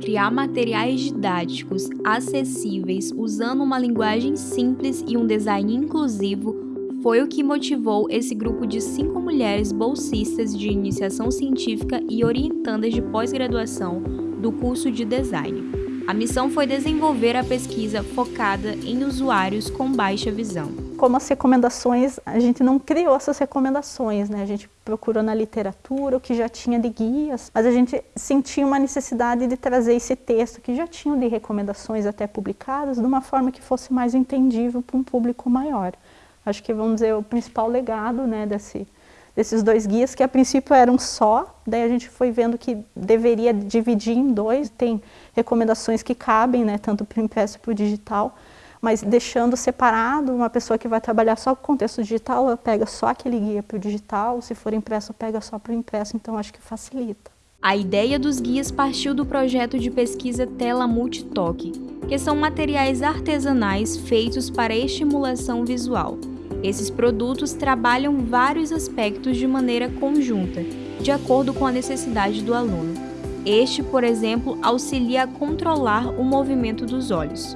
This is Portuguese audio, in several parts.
Criar materiais didáticos acessíveis usando uma linguagem simples e um design inclusivo foi o que motivou esse grupo de cinco mulheres bolsistas de iniciação científica e orientandas de pós-graduação do curso de design. A missão foi desenvolver a pesquisa focada em usuários com baixa visão. Como as recomendações, a gente não criou essas recomendações, né? A gente procurou na literatura o que já tinha de guias, mas a gente sentia uma necessidade de trazer esse texto que já tinham de recomendações até publicadas de uma forma que fosse mais entendível para um público maior. Acho que, vamos dizer, o principal legado né, desse, desses dois guias, que a princípio eram só, daí a gente foi vendo que deveria dividir em dois, tem recomendações que cabem, né, tanto para o impresso e para o digital, mas deixando separado, uma pessoa que vai trabalhar só com o contexto digital, ela pega só aquele guia para o digital, se for impresso, pega só para o impresso, então acho que facilita. A ideia dos guias partiu do projeto de pesquisa Tela Multitoque, que são materiais artesanais feitos para estimulação visual, esses produtos trabalham vários aspectos de maneira conjunta, de acordo com a necessidade do aluno. Este, por exemplo, auxilia a controlar o movimento dos olhos.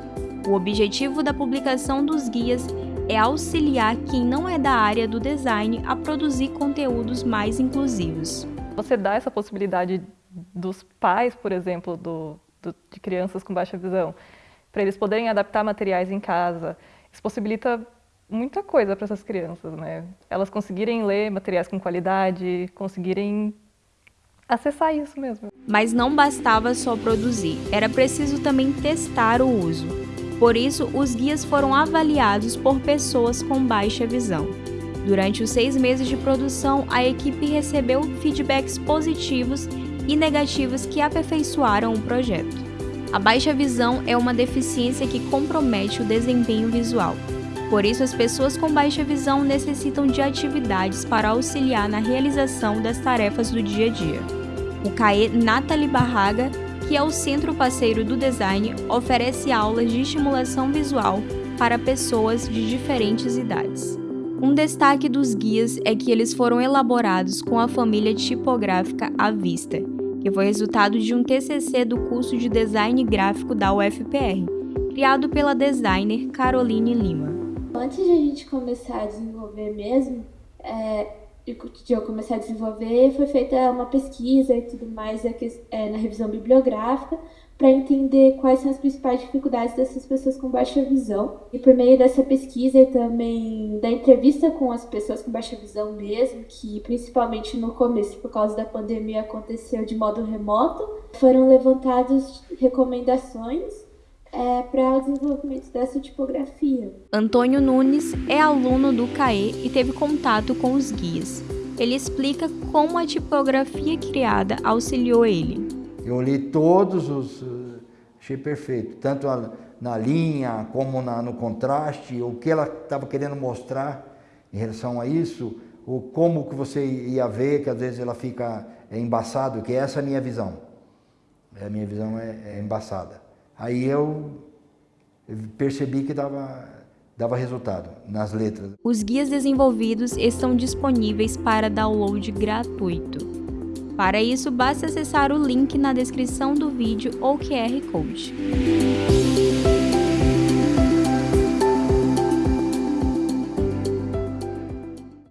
O objetivo da publicação dos guias é auxiliar quem não é da área do design a produzir conteúdos mais inclusivos. Você dá essa possibilidade dos pais, por exemplo, do, do, de crianças com baixa visão, para eles poderem adaptar materiais em casa. Isso possibilita muita coisa para essas crianças, né? Elas conseguirem ler materiais com qualidade, conseguirem acessar isso mesmo. Mas não bastava só produzir, era preciso também testar o uso. Por isso, os guias foram avaliados por pessoas com baixa visão. Durante os seis meses de produção, a equipe recebeu feedbacks positivos e negativos que aperfeiçoaram o projeto. A baixa visão é uma deficiência que compromete o desempenho visual, por isso, as pessoas com baixa visão necessitam de atividades para auxiliar na realização das tarefas do dia a dia. O CAE Nathalie Barraga, que é o centro parceiro do design, oferece aulas de estimulação visual para pessoas de diferentes idades. Um destaque dos guias é que eles foram elaborados com a família tipográfica à vista, que foi resultado de um TCC do curso de design gráfico da UFPR, criado pela designer Caroline Lima. Antes de a gente começar a desenvolver mesmo, é, de eu começar a desenvolver, foi feita uma pesquisa e tudo mais é, na revisão bibliográfica para entender quais são as principais dificuldades dessas pessoas com baixa visão. E por meio dessa pesquisa e também da entrevista com as pessoas com baixa visão mesmo, que principalmente no começo, por causa da pandemia, aconteceu de modo remoto, foram levantadas recomendações é, para o desenvolvimento dessa tipografia. Antônio Nunes é aluno do CAE e teve contato com os guias. Ele explica como a tipografia criada auxiliou ele. Eu li todos os... achei perfeito, tanto na linha como na, no contraste, o que ela estava querendo mostrar em relação a isso, o como que você ia ver, que às vezes ela fica é embaçado, que essa é a minha visão. A minha visão é, é embaçada. Aí eu percebi que dava, dava resultado nas letras. Os guias desenvolvidos estão disponíveis para download gratuito. Para isso, basta acessar o link na descrição do vídeo ou QR Code.